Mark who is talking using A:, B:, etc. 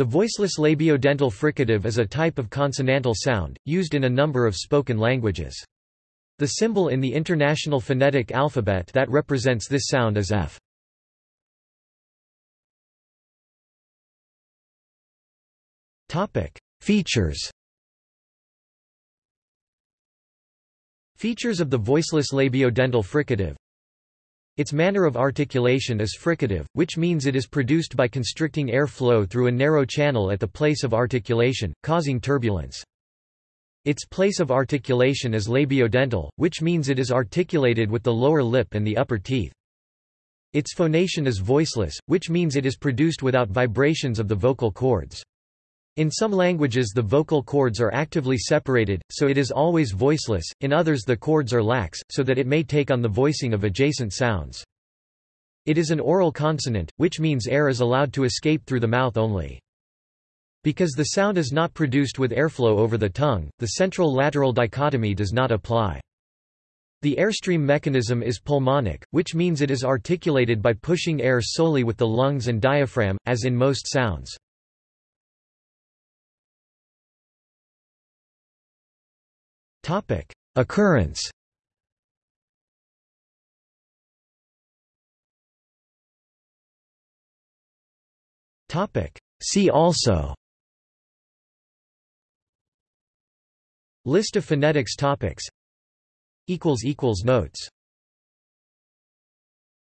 A: The voiceless labiodental fricative is a type of consonantal sound, used in a number of spoken languages. The symbol in the International Phonetic Alphabet that represents this sound is F. Features Features of the voiceless labiodental fricative its manner of articulation is fricative, which means it is produced by constricting air flow through a narrow channel at the place of articulation, causing turbulence. Its place of articulation is labiodental, which means it is articulated with the lower lip and the upper teeth. Its phonation is voiceless, which means it is produced without vibrations of the vocal cords. In some languages the vocal cords are actively separated, so it is always voiceless, in others the cords are lax, so that it may take on the voicing of adjacent sounds. It is an oral consonant, which means air is allowed to escape through the mouth only. Because the sound is not produced with airflow over the tongue, the central-lateral dichotomy does not apply. The airstream mechanism is pulmonic, which means it is articulated by pushing air solely with the lungs and diaphragm, as in most sounds. Topic: Occurrence. Topic: See also. List of phonetics topics. Equals equals notes.